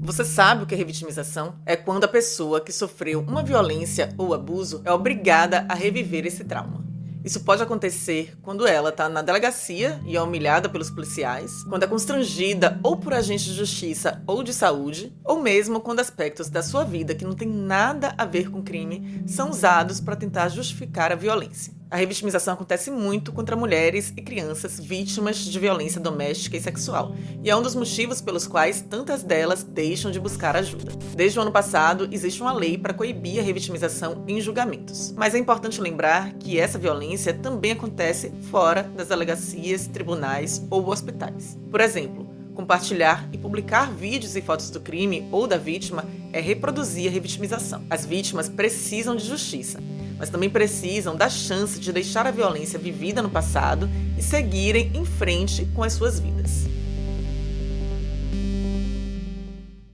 Você sabe o que é revitimização? É quando a pessoa que sofreu uma violência ou abuso é obrigada a reviver esse trauma. Isso pode acontecer quando ela está na delegacia e é humilhada pelos policiais, quando é constrangida ou por agentes de justiça ou de saúde, ou mesmo quando aspectos da sua vida que não tem nada a ver com crime são usados para tentar justificar a violência. A revitimização acontece muito contra mulheres e crianças vítimas de violência doméstica e sexual, e é um dos motivos pelos quais tantas delas deixam de buscar ajuda. Desde o ano passado, existe uma lei para coibir a revitimização em julgamentos. Mas é importante lembrar que essa violência também acontece fora das delegacias, tribunais ou hospitais. Por exemplo, compartilhar e publicar vídeos e fotos do crime ou da vítima é reproduzir a revitimização. As vítimas precisam de justiça mas também precisam da chance de deixar a violência vivida no passado e seguirem em frente com as suas vidas.